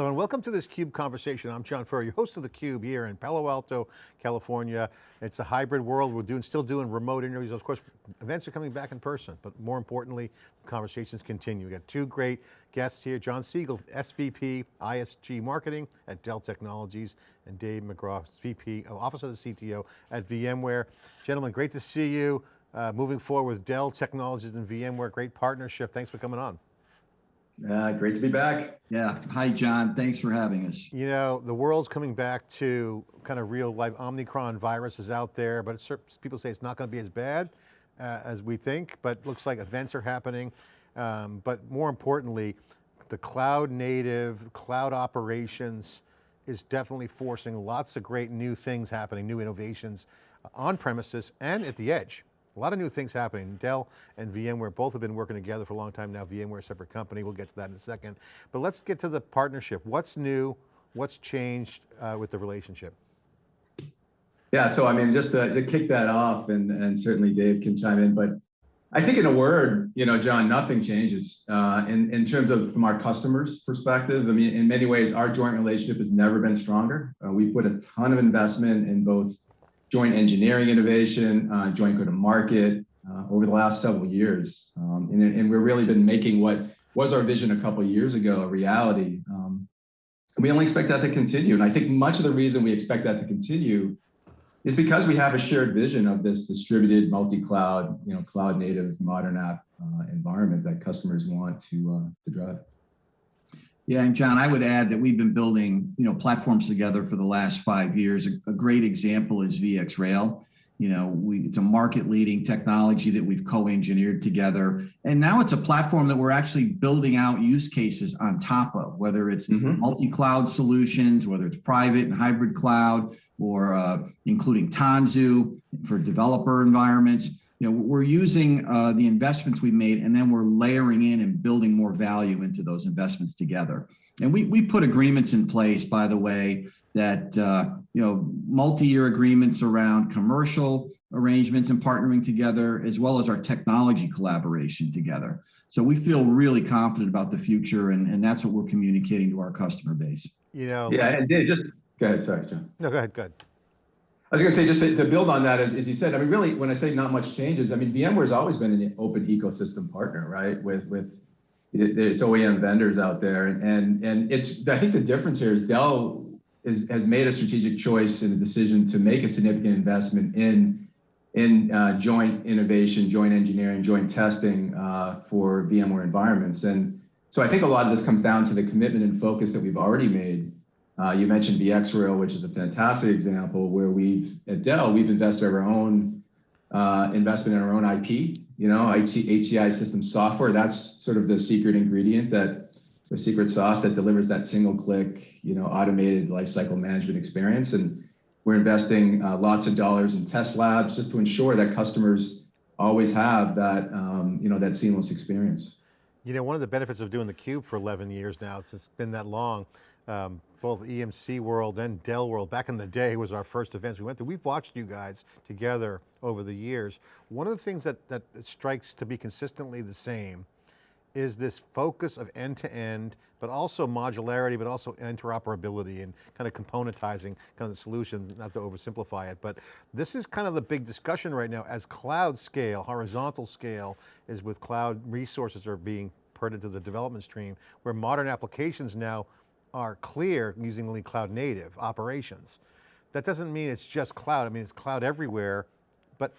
Hello and welcome to this CUBE conversation. I'm John Furrier, your host of theCUBE here in Palo Alto, California. It's a hybrid world. We're doing, still doing remote interviews. Of course, events are coming back in person, but more importantly, conversations continue. We got two great guests here, Jon Siegal, SVP ISG Marketing at Dell Technologies, and Dave McGraw, VP, of Office of the CTO at VMware. Gentlemen, great to see you. Uh, moving forward with Dell Technologies and VMware, great partnership. Thanks for coming on. Uh, great to be back. Yeah. Hi, John. Thanks for having us. You know, the world's coming back to kind of real life. Omicron virus is out there, but people say it's not going to be as bad uh, as we think, but looks like events are happening. Um, but more importantly, the cloud native, cloud operations is definitely forcing lots of great new things happening, new innovations on premises and at the edge. A lot of new things happening. Dell and VMware both have been working together for a long time now. VMware, a separate company, we'll get to that in a second. But let's get to the partnership. What's new? What's changed uh, with the relationship? Yeah, so I mean, just to, to kick that off, and, and certainly Dave can chime in, but I think in a word, you know, John, nothing changes uh, in, in terms of from our customers' perspective. I mean, in many ways, our joint relationship has never been stronger. Uh, we put a ton of investment in both joint engineering innovation, uh, joint go-to-market uh, over the last several years. Um, and, and, we've really been making what was our vision a couple years ago a reality. Um, and we only expect that to continue. And I think much of the reason we expect that to continue is because we have a shared vision of this distributed multi-cloud, you know, cloud native modern app uh, environment that customers want to, uh, to drive. Yeah, and John, I would add that we've been building, you know, platforms together for the last five years. A, a great example is VxRail. You know, we, it's a market leading technology that we've co-engineered together. And now it's a platform that we're actually building out use cases on top of, whether it's mm -hmm. multi-cloud solutions, whether it's private and hybrid cloud, or uh, including Tanzu for developer environments you know, we're using uh, the investments we made and then we're layering in and building more value into those investments together. And we, we put agreements in place, by the way, that, uh, you know, multi-year agreements around commercial arrangements and partnering together, as well as our technology collaboration together. So we feel really confident about the future and, and that's what we're communicating to our customer base. You know, yeah, and Dave, just go ahead, sorry, John. No, go ahead, go ahead. I was going to say, just to, to, build on that, as, as you said, I mean, really, when I say not much changes, I mean, VMware has always been an open ecosystem partner, right? With with its OEM vendors out there, and and it's I think the difference here is Dell is has made a strategic choice and a decision to make a significant investment in in uh, joint innovation, joint engineering, joint testing uh, for VMware environments, and so I think a lot of this comes down to the commitment and focus that we've already made uh, you mentioned VxRail, which is a fantastic example where we've, at Dell, we've invested our own uh, investment in our own IP, you know, IT, HCI system software. That's sort of the secret ingredient that the secret sauce that delivers that single click, you know, automated lifecycle management experience. And we're investing uh, lots of dollars in test labs just to ensure that customers always have that, um, you know, that seamless experience. You know, one of the benefits of doing the Cube for 11 years now, it's been that long, um, both EMC World and Dell World, back in the day was our first events we went to. We've watched you guys together over the years. One of the things that, that strikes to be consistently the same is this focus of end-to-end, -end, but also modularity, but also interoperability and kind of componentizing kind of the solution, not to oversimplify it, but this is kind of the big discussion right now as cloud scale, horizontal scale, is with cloud resources are being put into the development stream, where modern applications now are clear using only cloud native operations. That doesn't mean it's just cloud. I mean, it's cloud everywhere, but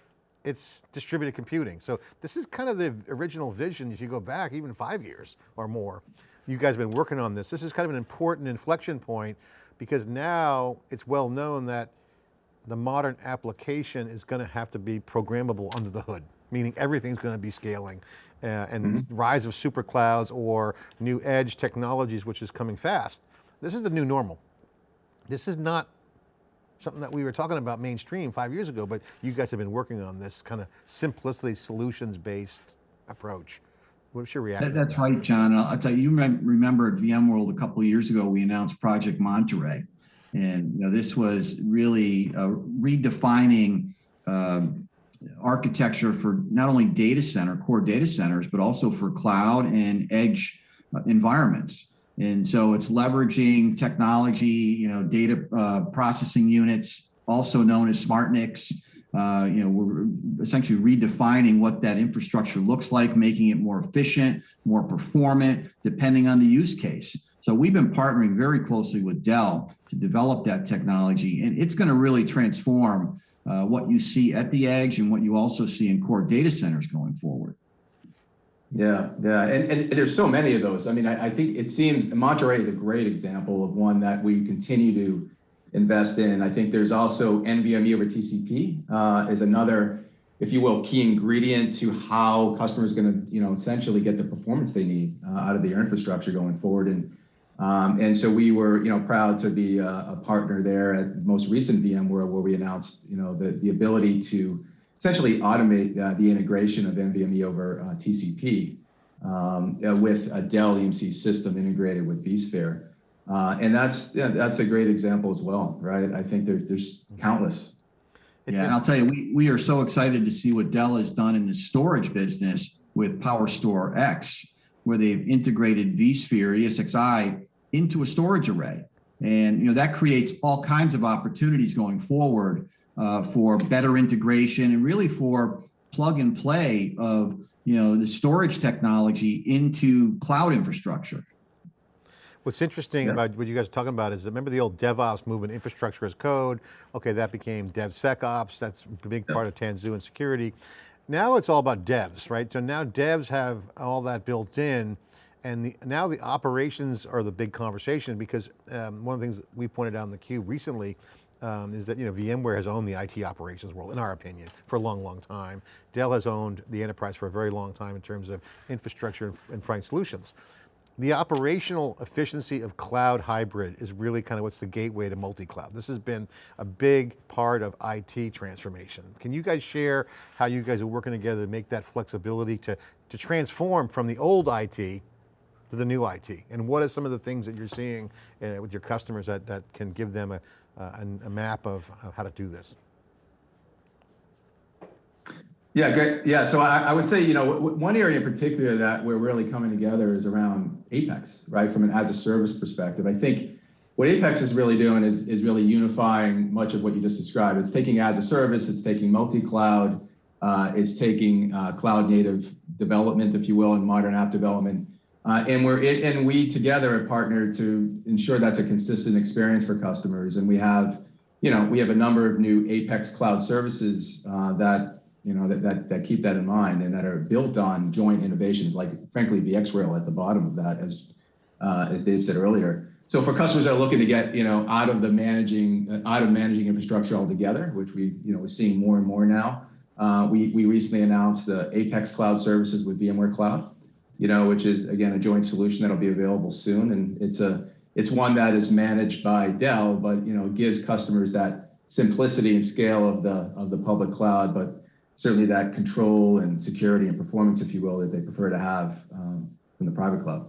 it's distributed computing. So this is kind of the original vision if you go back even five years or more. You guys have been working on this. This is kind of an important inflection point because now it's well known that the modern application is going to have to be programmable under the hood, meaning everything's going to be scaling uh, and mm -hmm. rise of super clouds or new edge technologies, which is coming fast. This is the new normal. This is not something that we were talking about mainstream five years ago, but you guys have been working on this kind of simplicity solutions-based approach. What's your reaction? That, that's that? right, John. I'll, I'll tell you, you remember at VMworld a couple years ago, we announced Project Monterey. And you know, this was really uh, redefining um, architecture for not only data center, core data centers, but also for cloud and edge uh, environments. And so it's leveraging technology, you know, data uh, processing units, also known as SmartNICs. Uh, you know, we're essentially redefining what that infrastructure looks like, making it more efficient, more performant, depending on the use case. So we've been partnering very closely with Dell to develop that technology, and it's going to really transform uh, what you see at the edge and what you also see in core data centers going forward. Yeah, yeah, and, and there's so many of those. I mean, I, I think it seems Monterey is a great example of one that we continue to invest in. I think there's also NVMe over TCP uh, is another, if you will, key ingredient to how customers going to, you know, essentially get the performance they need uh, out of their infrastructure going forward. And um, and so we were, you know, proud to be a, a partner there at most recent VMworld where we announced, you know, the the ability to essentially automate uh, the integration of NVMe over uh, TCP um, uh, with a Dell EMC system integrated with vSphere. Uh, and that's yeah, that's a great example as well, right? I think there's there's countless. Yeah, and I'll tell you, we, we are so excited to see what Dell has done in the storage business with PowerStore X, where they've integrated vSphere ESXi into a storage array. And you know that creates all kinds of opportunities going forward uh, for better integration and really for plug and play of you know the storage technology into cloud infrastructure. What's interesting Yeah. about what you guys are talking about is remember the old DevOps movement, infrastructure as code. Okay, that became DevSecOps. That's a big Yeah. part of Tanzu and security. Now it's all about devs, right? So now devs have all that built in and the, now the operations are the big conversation because um, one of the things we pointed out in the cube recently um, is that you know VMware has owned the IT operations world, in our opinion, for a long, long time. Dell has owned the enterprise for a very long time in terms of infrastructure and, and solutions. The operational efficiency of cloud hybrid is really kind of what's the gateway to multi-cloud. This has been a big part of IT transformation. Can you guys share how you guys are working together to make that flexibility to, to transform from the old IT to the new IT? And what are some of the things that you're seeing uh, with your customers that, that can give them a, a, a map of, of how to do this? Yeah, great. Yeah, so I, I would say, you know, one area in particular that we're really coming together is around Apex, right? From an as a service perspective. I think what Apex is really doing is, is really unifying much of what you just described. It's taking as a service, it's taking multi-cloud, uh, it's taking uh, cloud native development, if you will, and modern app development. Uh, and we're it, and we together have partnered to ensure that's a consistent experience for customers. And we have, you know, we have a number of new Apex cloud services uh, that you know, that, that, that keep that in mind and that are built on joint innovations, like frankly, VxRail at the bottom of that, as, uh, as Dave said earlier. So for customers that are looking to get, you know, out of the managing, uh, out of managing infrastructure altogether, which we, you know, we're seeing more and more now, uh, we, we recently announced the Apex Cloud Services with VMware Cloud, you know, which is again, a joint solution that'll be available soon. And it's a, it's one that is managed by Dell, but, you know, gives customers that simplicity and scale of the, of the public cloud, but certainly that control and security and performance, if you will, that they prefer to have um, from the private cloud.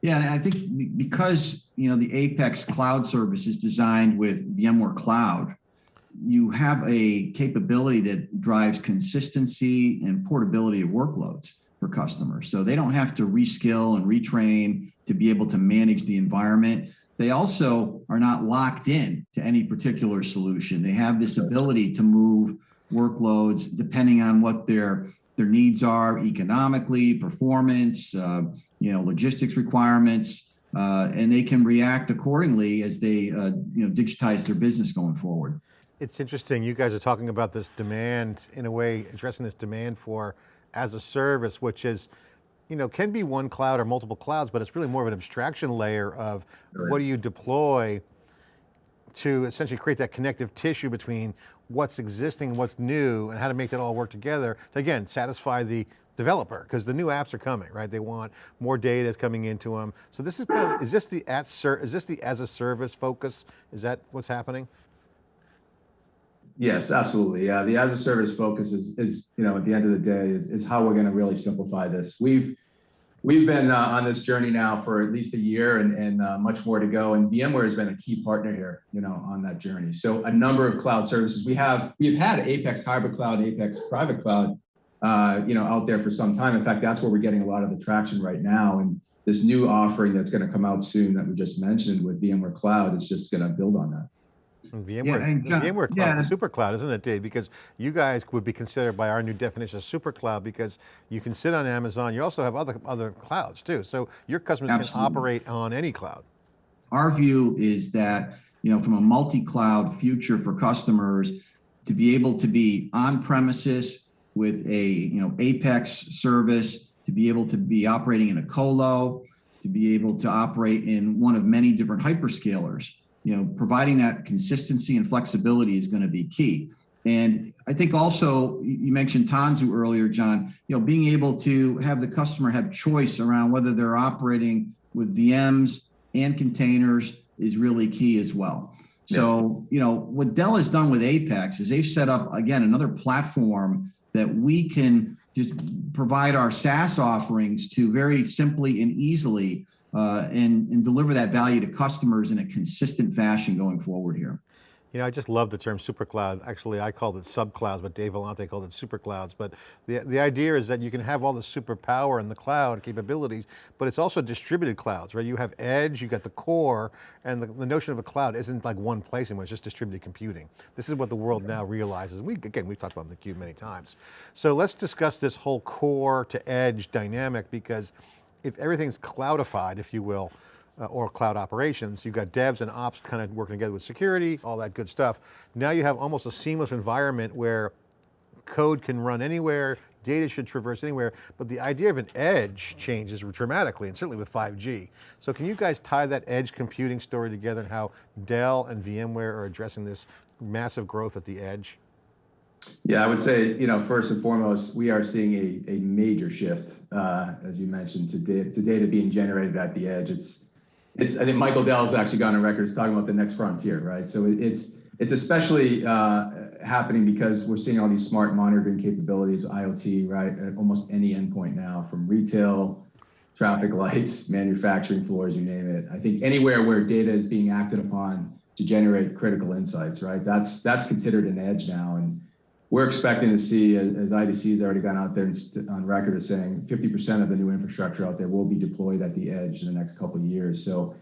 Yeah, and I think because you know the Apex cloud service is designed with VMware Cloud, you have a capability that drives consistency and portability of workloads for customers. So they don't have to reskill and retrain to be able to manage the environment. They also are not locked in to any particular solution. They have this ability to move workloads depending on what their their needs are economically, performance, uh, you know, logistics requirements, uh, and they can react accordingly as they uh, you know digitize their business going forward. It's interesting, you guys are talking about this demand, in a way, addressing this demand for as a service, which is, you know, can be one cloud or multiple clouds, but it's really more of an abstraction layer of Right. what do you deploy to essentially create that connective tissue between what's existing, and what's new, and how to make that all work together to, again, satisfy the developer, because the new apps are coming, right? They want more data coming into them. So this is, kind of, is this the at is this the as a service focus? Is that what's happening? Yes, absolutely. Yeah, the as a service focus is, is you know, at the end of the day, is, is how we're going to really simplify this. We've we've been uh, on this journey now for at least a year, and and uh, much more to go. And VMware has been a key partner here, you know, on that journey. So a number of cloud services we have. We've had Apex Hybrid Cloud, Apex Private Cloud, uh, you know, out there for some time. In fact, that's where we're getting a lot of the traction right now. And this new offering that's going to come out soon that we just mentioned with VMware Cloud is just going to build on that. And VMware, and the John- VMware Cloud, yeah. is a super cloud, isn't it, Dave? Because you guys would be considered by our new definition of super cloud because you can sit on Amazon. You also have other other clouds too. So your customers can operate on any cloud. our view is that, you know, from a multi-cloud future for customers, to be able to be on premises with a, you know, Apex service, to be able to be operating in a colo, to be able to operate in one of many different hyperscalers, you know, providing that consistency and flexibility is going to be key. And I think also you mentioned Tanzu earlier, John, you know, being able to have the customer have choice around whether they're operating with VMs and containers is really key as well. So, you know, what Dell has done with Apex is they've set up, again, another platform that we can just provide our SaaS offerings to very simply and easily uh, and, and deliver that value to customers in a consistent fashion going forward here. You know, I just love the term super cloud. Actually, I called it subclouds, but Dave Vellante called it super clouds. But the, the idea is that you can have all the super power in the cloud capabilities, but it's also distributed clouds, right? You have edge, you got the core, and the, the notion of a cloud isn't like one place anymore, it's just distributed computing. This is what the world now realizes. We, again, we've talked about the cube many times. So let's discuss this whole core to edge dynamic because if everything's cloudified, if you will, uh, or cloud operations, you've got devs and ops kind of working together with security, all that good stuff. Now you have almost a seamless environment where code can run anywhere, data should traverse anywhere, but the idea of an edge changes dramatically, and certainly with 5G. So can you guys tie that edge computing story together and how Dell and VMware are addressing this massive growth at the edge? Yeah, I would say, you know, first and foremost, we are seeing a, major shift, uh, as you mentioned, to, da- to data being generated at the edge. It's, it's. I think Michael Dell's actually gone on record as talking about the next frontier, right? So it's, it's especially uh, happening because we're seeing all these smart monitoring capabilities, IoT, right, at almost any endpoint now, from retail, traffic lights, manufacturing floors, you name it. I think anywhere where data is being acted upon to generate critical insights, right? That's that's considered an edge now, and we're expecting to see, as IDC has already gone out there and on record as saying 50% of the new infrastructure out there will be deployed at the edge in the next couple of years. So,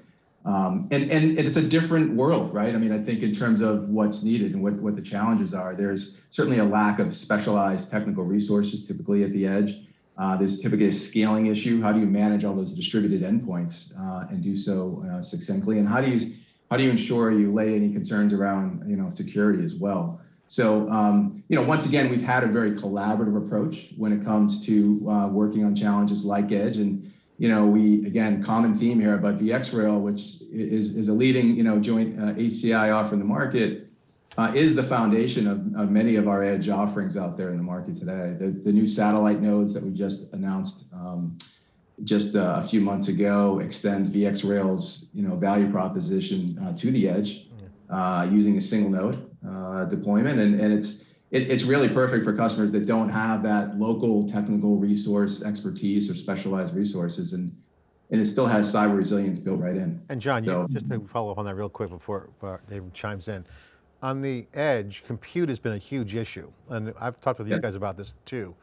um, and, and it's a different world, right? I mean, I think in terms of what's needed and what, what the challenges are, there's certainly a lack of specialized technical resources typically at the edge. Uh, there's typically a scaling issue. How do you manage all those distributed endpoints uh, and do so uh, succinctly? And how do you how do you ensure you lay any concerns around you know security as well? So, um, you know, once again, we've had a very collaborative approach when it comes to uh, working on challenges like Edge. And, you know, we, again, common theme here about VxRail, which is, is a leading, you know, joint uh, HCI offer in the market, uh, is the foundation of, of many of our Edge offerings out there in the market today. The, the new satellite nodes that we just announced um, just uh, a few months ago extends VxRail's, you know, value proposition uh, to the Edge uh, using a single node uh, deployment, and, and it's it, it's really perfect for customers that don't have that local technical resource expertise or specialized resources, and and it still has cyber resilience built right in. And John, So- you, just to follow up on that real quick before uh, Dave chimes in. On the edge, compute has been a huge issue. And I've talked with you guys about this too.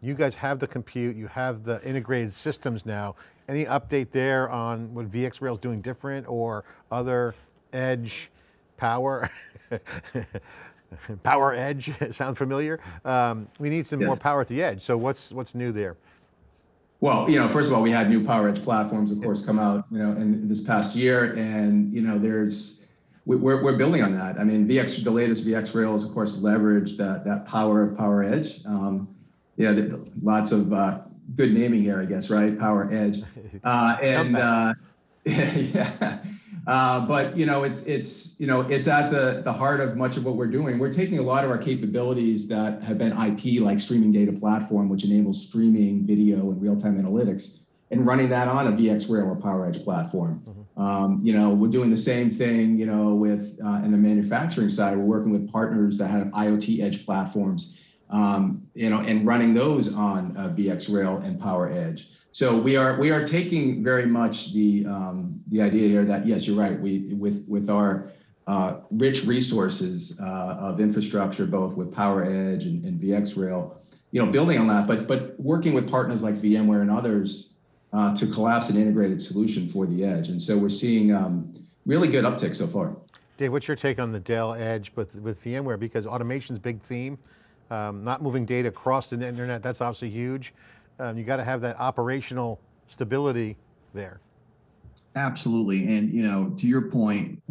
You guys have the compute, you have the integrated systems now. Any update there on what VxRail is doing different or other edge power? power edge, sound familiar? Um, we need some more power at the edge. So what's, what's new there? Well, you know, first of all, we had new PowerEdge platforms, of course, come out, you know, in this past year, and you know, there's we- we're we're building on that. I mean, VX, the latest VxRails, of course, leverage that that power of PowerEdge. Um, you know, the- lots of uh, good naming here, I guess, right? PowerEdge, uh, and uh, yeah. Uh, but you know, it's it's you know, it's at the the heart of much of what we're doing. We're taking a lot of our capabilities that have been IP, like streaming data platform, which enables streaming video and real-time analytics, and running that on a VxRail or PowerEdge platform. Um, you know, we're doing the same thing. You know, with uh, in the manufacturing side, we're working with partners that have IoT edge platforms. Um, you know, and running those on uh, VxRail and PowerEdge. So we are we are taking very much the um, the idea here that yes, you're right. We with with our uh, rich resources uh, of infrastructure, both with PowerEdge and, and VxRail, you know, building on that, but but working with partners like VMware and others uh, to collapse an integrated solution for the edge. And so we're seeing um, really good uptick so far. Dave, what's your take on the Dell Edge with, with VMware? Because automation's big theme, um, not moving data across the internet, that's obviously huge. Um, you got to have that operational stability there. Absolutely. And, you know, to your point,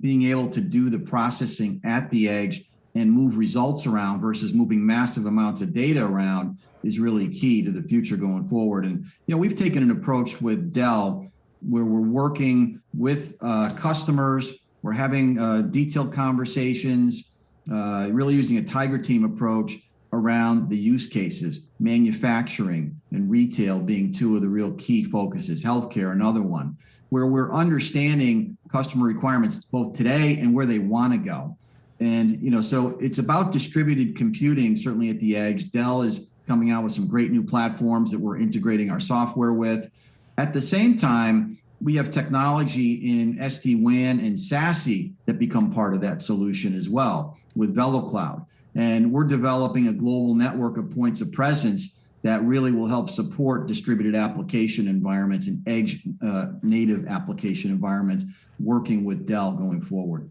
being able to do the processing at the edge and move results around versus moving massive amounts of data around is really key to the future going forward. And, you know, we've taken an approach with Dell where we're working with uh, customers, we're having uh, detailed conversations, uh, really using a tiger team approach around the use cases, manufacturing and retail being two of the real key focuses, healthcare another one, where we're understanding customer requirements both today and where they want to go. And you know, so it's about distributed computing, certainly at the edge. Dell is coming out with some great new platforms that we're integrating our software with. At the same time, we have technology in SD-WAN and SASE that become part of that solution as well with VeloCloud. And we're developing a global network of points of presence that really will help support distributed application environments and edge uh, native application environments working with Dell going forward.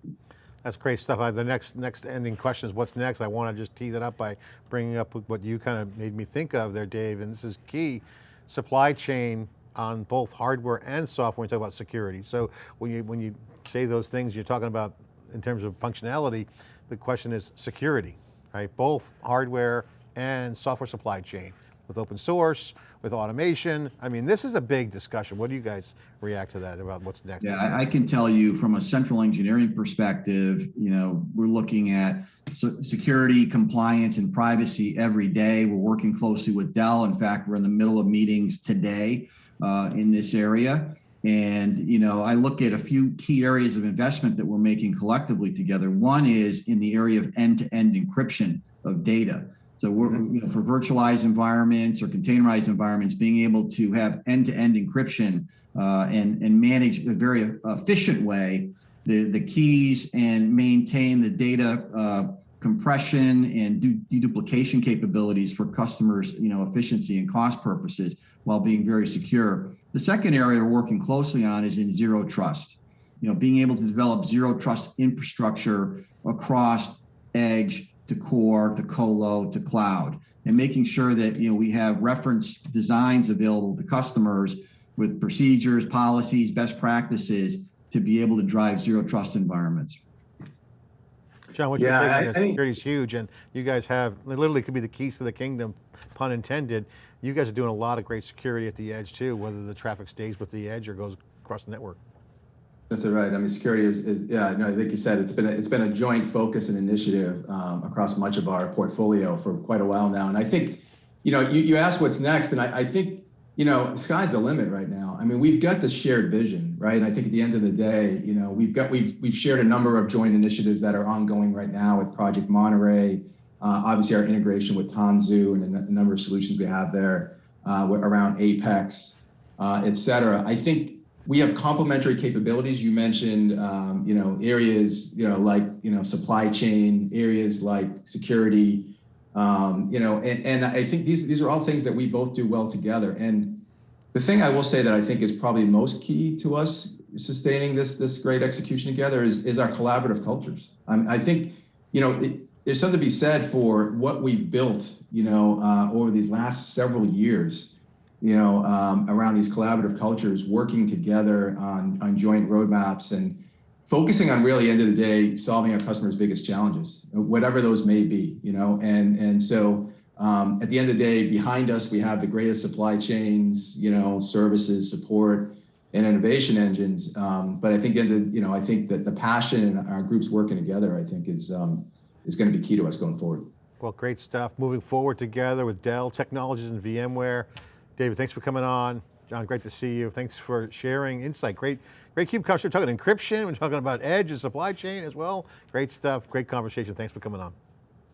That's great stuff. I, the next next ending question is what's next? I want to just tee that up by bringing up what you kind of made me think of there, Dave, and this is key, supply chain on both hardware and software when you talk about security. So when you, when you say those things, you're talking about in terms of functionality, the question is security, right? Both hardware and software supply chain with open source, with automation. I mean, this is a big discussion. What do you guys react to that about what's next? Yeah, I, can tell you from a central engineering perspective, you know, we're looking at security, compliance, and privacy every day. We're working closely with Dell. In fact, we're in the middle of meetings today uh, in this area. And, you know, I look at a few key areas of investment that we're making collectively together. One is in the area of end-to-end encryption of data. So we're, you know, for virtualized environments or containerized environments, being able to have end-to-end encryption uh, and, and manage a very efficient way the, the keys and maintain the data uh, compression and deduplication capabilities for customers, you know, efficiency and cost purposes while being very secure. The second area we're working closely on is in zero trust. You know, being able to develop zero trust infrastructure across edge, to core, to colo, to cloud, and making sure that you know we have reference designs available to customers with procedures, policies, best practices to be able to drive zero trust environments. John, what Yeah, you're taking, security is huge and you guys have, literally could be the keys to the kingdom, pun intended. You guys are doing a lot of great security at the edge too, whether the traffic stays with the edge or goes across the network. That's right. I mean, security is, is yeah, no, I think you said it's been a, it's been a joint focus and initiative um, across much of our portfolio for quite a while now. And I think, you know, you, you asked what's next, and I, I think, you know, sky's the limit right now. I mean, we've got this shared vision, right? And I think at the end of the day, you know, we've got we've we've shared a number of joint initiatives that are ongoing right now with Project Monterey, uh, obviously our integration with Tanzu and a number of solutions we have there uh, around Apex, uh, et cetera. I think we have complementary capabilities. You mentioned, um, you know, areas, you know, like, you know, supply chain, areas like security, um, you know, and, and I think these, these are all things that we both do well together. And the thing I will say that I think is probably most key to us sustaining this, this great execution together is, is our collaborative cultures. I think, you know, it, there's something to be said for what we've built, you know, uh, over these last several years you know, um, around these collaborative cultures, working together on, on joint roadmaps and focusing on really end of the day, solving our customers' biggest challenges, whatever those may be, you know, and, and so um, at the end of the day, behind us, we have the greatest supply chains, you know, services, support, and innovation engines. Um, but I think, the, you know, I think that the passion and our groups working together, I think is, um, is going to be key to us going forward. Well, great stuff. Moving forward together with Dell Technologies and VMware. David, thanks for coming on. John, great to see you. Thanks for sharing insight. Great, great cube coverage. We're talking encryption. We're talking about edge and supply chain as well. Great stuff. Great conversation. Thanks for coming on.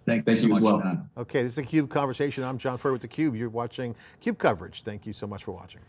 Thank, Thank you so much, well. John. Okay, this is a CUBE conversation. I'm John Furrier with theCUBE. You're watching CUBE coverage. Thank you so much for watching.